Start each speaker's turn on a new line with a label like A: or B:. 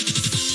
A: you